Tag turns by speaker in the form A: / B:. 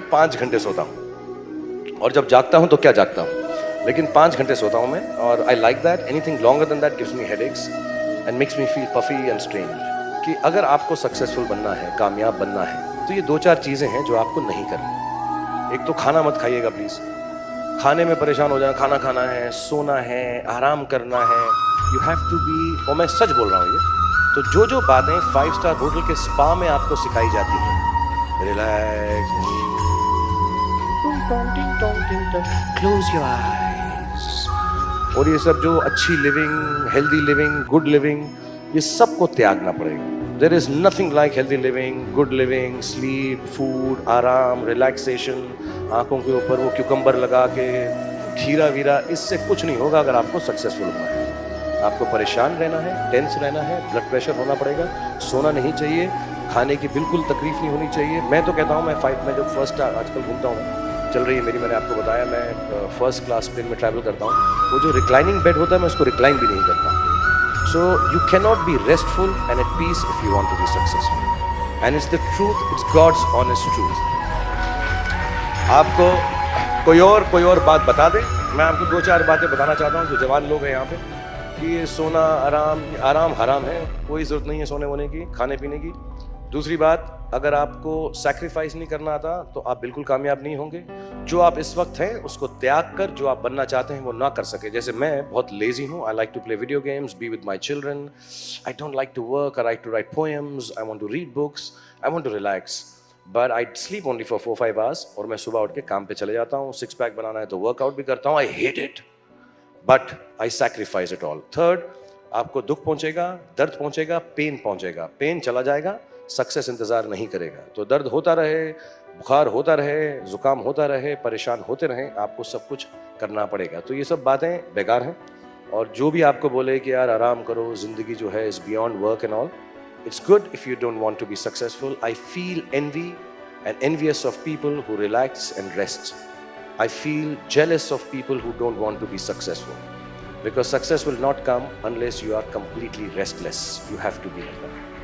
A: पाँच घंटे सोता हूँ। और जब जागता हूँ तो क्या जागता हूँ? लेकिन पाँच घंटे सोता हूँ मैं, और I like that anything longer than that gives me head and makes me feel puffy and strange कि अगर आपको सक्सेसफुल बनना है, कामयाब बनना है तो ये दो चार चीज़ें हैं जो आपको नहीं करनी। एक तो खाना मत खाइएगा प्लीज़ खाने में परेशान हो जाना, खाना खाना है, सोना है, आराम करना है। यू हैव टू बी और मैं सच बोल रहा हूँ ये तो जो जो बातें फाइव स्टार होटल के स्पा में आपको सिखाई जाती हैं रिलैक्स क्लोज योर आईज और ये सब जो अच्छी living healthy living good living ये सबको त्यागना पड़ेगा। There is nothing like healthy living good living sleep food आराम रिलैक्सेशन आँखों के ऊपर वो क्यूकम्बर लगा के खीरा वीरा इससे कुछ नहीं होगा अगर आपको सक्सेसफुल होना है। आपको परेशान रहना है टेंस रहना है ब्लड प्रेशर होना पड़ेगा। सोना नहीं चाहिए खाने की बिल्कुल तकलीफ़ नहीं होनी चाहिए। मैं तो कहता हूँ मैं फाइट में जब फ़र्स्ट आजकल घूमता हूँ। चल रही है, मेरी मैंने आपको बताया, मैं फ़र्स्ट क्लास प्लेन में ट्रैवल करता हूँ। वो जो रिक्लाइनिंग बेड होता है, मैं उसको रिक्लाइन भी नहीं करता। So you can not be restful and at peace if you want to be successful and it's the truth it's God's honest truth आपको कोई और कोई और बात बता दे? मैं आपको दो चार बातें बताना चाहता हूँ, जो जवान लोग हैं यहाँ पे, कि सोना आराम आराम हराम है, कोई ज़रूरत नहीं है सोने वोने की खाने पीने की। दूसरी बात, अगर आपको सैक्रिफाइस नहीं करना आता तो आप बिल्कुल कामयाब नहीं होंगे। जो आप इस वक्त हैं, उसको त्याग कर, जो आप बनना चाहते हैं, वो ना कर सके। जैसे मैं बहुत लेजी हूँ। I like to play video games be with my children I don't like to work I like to write poems I want to read books I want to relax but I sleep only for four five hours और मैं सुबह उठ के काम पे चले जाता हूँ। सिक्स पैक बनाना है तो वर्कआउट भी करता हूँ। I hate it but I sacrifice it all third आपको दुख पहुंचेगा, दर्द पहुंचेगा पेन पहुंचेगा। पेन चला जाएगा सक्सेस इंतज़ार नहीं करेगा तो दर्द होता रहे, बुखार होता रहे, जुकाम होता रहे, परेशान होते रहे, आपको सब कुछ करना पड़ेगा तो ये सब बातें बेकार हैं और जो भी आपको बोले कि यार आराम करो, ज़िंदगी जो है is beyond work and all it's good if you don't want to be successful I feel envy and envious of people who relax and rest jealous of people who don't want to be successful. Because success will not come unless you are completely restless. You have to be like that.